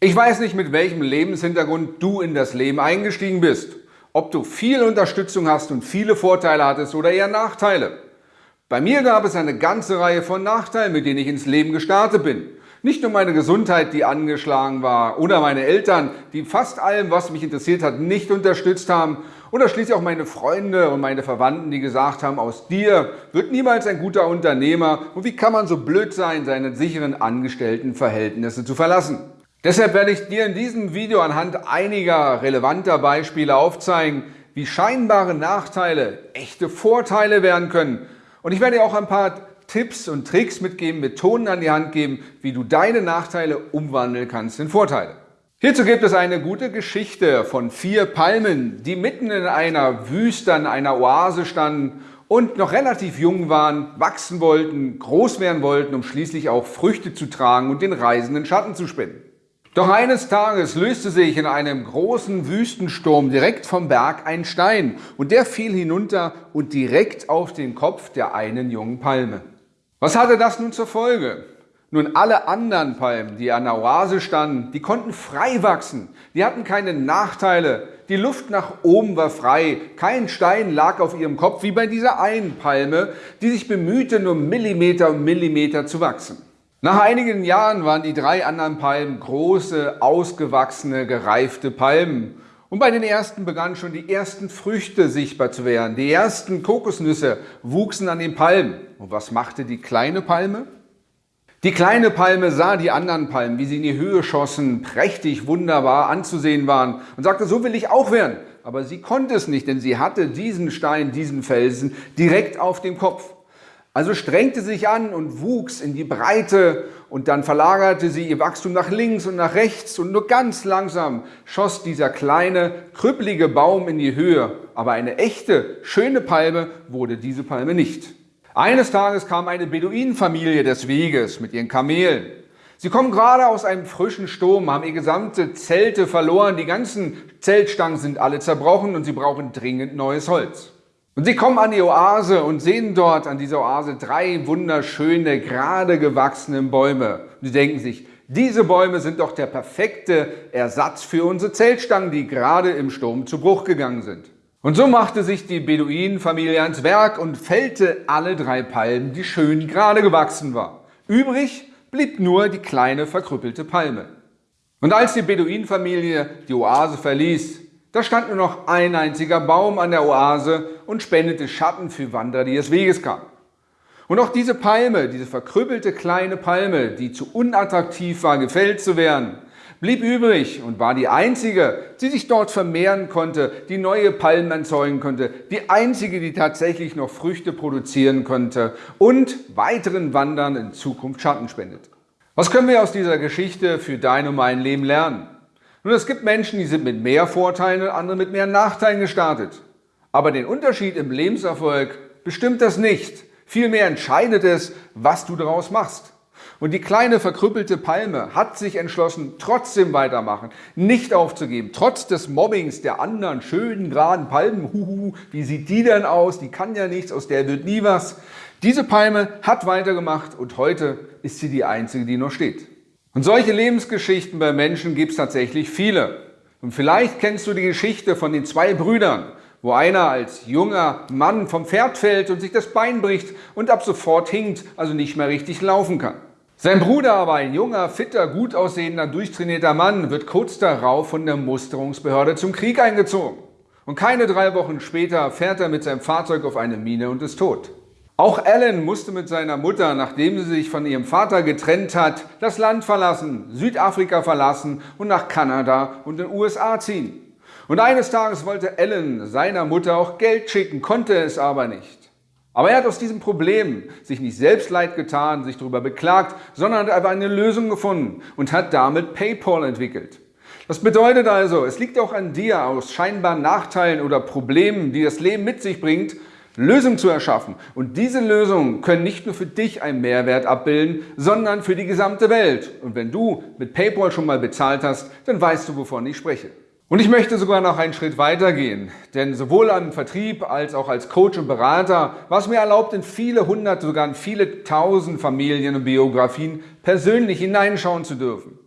Ich weiß nicht, mit welchem Lebenshintergrund du in das Leben eingestiegen bist. Ob du viel Unterstützung hast und viele Vorteile hattest oder eher Nachteile. Bei mir gab es eine ganze Reihe von Nachteilen, mit denen ich ins Leben gestartet bin. Nicht nur meine Gesundheit, die angeschlagen war, oder meine Eltern, die fast allem, was mich interessiert hat, nicht unterstützt haben, oder schließlich auch meine Freunde und meine Verwandten, die gesagt haben, aus dir wird niemals ein guter Unternehmer und wie kann man so blöd sein, seine sicheren Angestelltenverhältnisse zu verlassen. Deshalb werde ich dir in diesem Video anhand einiger relevanter Beispiele aufzeigen, wie scheinbare Nachteile echte Vorteile werden können. Und ich werde dir auch ein paar Tipps und Tricks mitgeben, Methoden an die Hand geben, wie du deine Nachteile umwandeln kannst in Vorteile. Hierzu gibt es eine gute Geschichte von vier Palmen, die mitten in einer Wüste, in einer Oase standen und noch relativ jung waren, wachsen wollten, groß werden wollten, um schließlich auch Früchte zu tragen und den Reisenden Schatten zu spenden. Doch eines Tages löste sich in einem großen Wüstensturm direkt vom Berg ein Stein und der fiel hinunter und direkt auf den Kopf der einen jungen Palme. Was hatte das nun zur Folge? Nun, alle anderen Palmen, die an der Oase standen, die konnten frei wachsen. Die hatten keine Nachteile. Die Luft nach oben war frei. Kein Stein lag auf ihrem Kopf, wie bei dieser einen Palme, die sich bemühte, nur Millimeter um Millimeter zu wachsen. Nach einigen Jahren waren die drei anderen Palmen große, ausgewachsene, gereifte Palmen. Und bei den ersten begannen schon die ersten Früchte sichtbar zu werden. Die ersten Kokosnüsse wuchsen an den Palmen. Und was machte die kleine Palme? Die kleine Palme sah die anderen Palmen, wie sie in die Höhe schossen, prächtig, wunderbar anzusehen waren und sagte, so will ich auch werden. Aber sie konnte es nicht, denn sie hatte diesen Stein, diesen Felsen direkt auf dem Kopf. Also strengte sich an und wuchs in die Breite und dann verlagerte sie ihr Wachstum nach links und nach rechts und nur ganz langsam schoss dieser kleine, krüppelige Baum in die Höhe. Aber eine echte, schöne Palme wurde diese Palme nicht. Eines Tages kam eine Beduinenfamilie des Weges mit ihren Kamelen. Sie kommen gerade aus einem frischen Sturm, haben ihr gesamte Zelte verloren, die ganzen Zeltstangen sind alle zerbrochen und sie brauchen dringend neues Holz. Und sie kommen an die Oase und sehen dort an dieser Oase drei wunderschöne, gerade gewachsene Bäume. Und sie denken sich, diese Bäume sind doch der perfekte Ersatz für unsere Zeltstangen, die gerade im Sturm zu Bruch gegangen sind. Und so machte sich die Beduinenfamilie ans Werk und fällte alle drei Palmen, die schön gerade gewachsen war. Übrig blieb nur die kleine verkrüppelte Palme. Und als die Beduinenfamilie die Oase verließ, da stand nur noch ein einziger Baum an der Oase und spendete Schatten für Wanderer, die des Weges kamen. Und auch diese Palme, diese verkrüppelte kleine Palme, die zu unattraktiv war, gefällt zu werden, blieb übrig und war die einzige, die sich dort vermehren konnte, die neue Palmen erzeugen konnte, die einzige, die tatsächlich noch Früchte produzieren konnte und weiteren Wandern in Zukunft Schatten spendet. Was können wir aus dieser Geschichte für dein und mein Leben lernen? Nun, es gibt Menschen, die sind mit mehr Vorteilen und andere mit mehr Nachteilen gestartet. Aber den Unterschied im Lebenserfolg bestimmt das nicht. Vielmehr entscheidet es, was du daraus machst. Und die kleine verkrüppelte Palme hat sich entschlossen, trotzdem weitermachen, nicht aufzugeben, trotz des Mobbings der anderen schönen, geraden Palmen. Huhu, wie sieht die denn aus? Die kann ja nichts, aus der wird nie was. Diese Palme hat weitergemacht und heute ist sie die einzige, die noch steht. Und solche Lebensgeschichten bei Menschen gibt es tatsächlich viele. Und vielleicht kennst du die Geschichte von den zwei Brüdern, wo einer als junger Mann vom Pferd fällt und sich das Bein bricht und ab sofort hinkt, also nicht mehr richtig laufen kann. Sein Bruder aber, ein junger, fitter, gut aussehender, durchtrainierter Mann, wird kurz darauf von der Musterungsbehörde zum Krieg eingezogen. Und keine drei Wochen später fährt er mit seinem Fahrzeug auf eine Mine und ist tot. Auch Alan musste mit seiner Mutter, nachdem sie sich von ihrem Vater getrennt hat, das Land verlassen, Südafrika verlassen und nach Kanada und den USA ziehen. Und eines Tages wollte Alan seiner Mutter auch Geld schicken, konnte es aber nicht. Aber er hat aus diesem Problem sich nicht selbst leid getan, sich darüber beklagt, sondern hat einfach eine Lösung gefunden und hat damit PayPal entwickelt. Das bedeutet also, es liegt auch an dir, aus scheinbaren Nachteilen oder Problemen, die das Leben mit sich bringt, Lösungen zu erschaffen. Und diese Lösungen können nicht nur für dich einen Mehrwert abbilden, sondern für die gesamte Welt. Und wenn du mit PayPal schon mal bezahlt hast, dann weißt du, wovon ich spreche. Und ich möchte sogar noch einen Schritt weiter gehen, denn sowohl am Vertrieb als auch als Coach und Berater war es mir erlaubt, in viele hundert, sogar in viele tausend Familien und Biografien persönlich hineinschauen zu dürfen.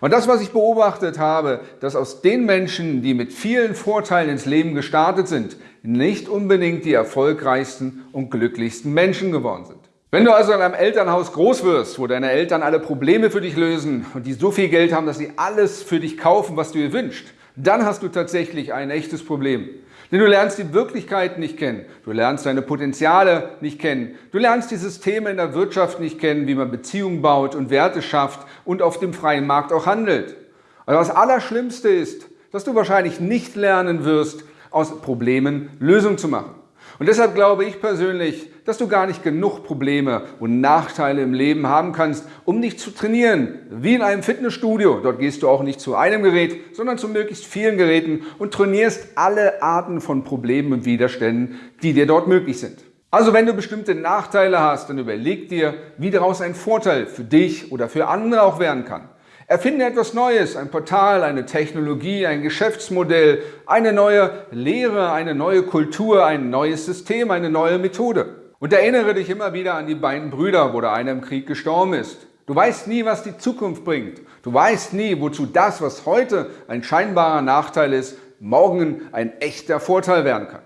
Und das, was ich beobachtet habe, dass aus den Menschen, die mit vielen Vorteilen ins Leben gestartet sind, nicht unbedingt die erfolgreichsten und glücklichsten Menschen geworden sind. Wenn du also in einem Elternhaus groß wirst, wo deine Eltern alle Probleme für dich lösen und die so viel Geld haben, dass sie alles für dich kaufen, was du dir wünschst, dann hast du tatsächlich ein echtes Problem. Denn du lernst die Wirklichkeit nicht kennen, du lernst deine Potenziale nicht kennen, du lernst die Systeme in der Wirtschaft nicht kennen, wie man Beziehungen baut und Werte schafft und auf dem freien Markt auch handelt. Und das Allerschlimmste ist, dass du wahrscheinlich nicht lernen wirst, aus Problemen Lösungen zu machen. Und deshalb glaube ich persönlich, dass du gar nicht genug Probleme und Nachteile im Leben haben kannst, um dich zu trainieren, wie in einem Fitnessstudio. Dort gehst du auch nicht zu einem Gerät, sondern zu möglichst vielen Geräten und trainierst alle Arten von Problemen und Widerständen, die dir dort möglich sind. Also wenn du bestimmte Nachteile hast, dann überleg dir, wie daraus ein Vorteil für dich oder für andere auch werden kann. Erfinde etwas Neues, ein Portal, eine Technologie, ein Geschäftsmodell, eine neue Lehre, eine neue Kultur, ein neues System, eine neue Methode. Und erinnere dich immer wieder an die beiden Brüder, wo der eine im Krieg gestorben ist. Du weißt nie, was die Zukunft bringt. Du weißt nie, wozu das, was heute ein scheinbarer Nachteil ist, morgen ein echter Vorteil werden kann.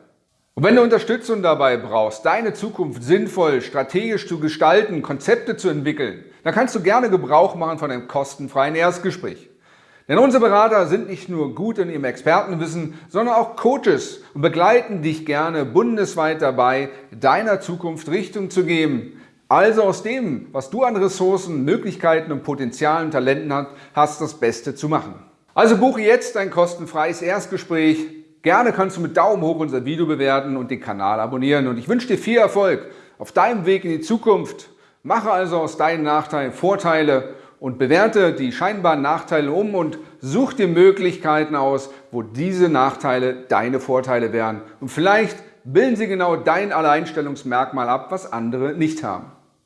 Und wenn du Unterstützung dabei brauchst, deine Zukunft sinnvoll, strategisch zu gestalten, Konzepte zu entwickeln, dann kannst du gerne Gebrauch machen von einem kostenfreien Erstgespräch. Denn unsere Berater sind nicht nur gut in ihrem Expertenwissen, sondern auch Coaches und begleiten dich gerne bundesweit dabei, deiner Zukunft Richtung zu geben. Also aus dem, was du an Ressourcen, Möglichkeiten und Potenzialen, Talenten hast, das Beste zu machen. Also buche jetzt ein kostenfreies Erstgespräch Gerne kannst du mit Daumen hoch unser Video bewerten und den Kanal abonnieren. Und ich wünsche dir viel Erfolg auf deinem Weg in die Zukunft. Mache also aus deinen Nachteilen Vorteile und bewerte die scheinbaren Nachteile um und such dir Möglichkeiten aus, wo diese Nachteile deine Vorteile wären. Und vielleicht bilden sie genau dein Alleinstellungsmerkmal ab, was andere nicht haben.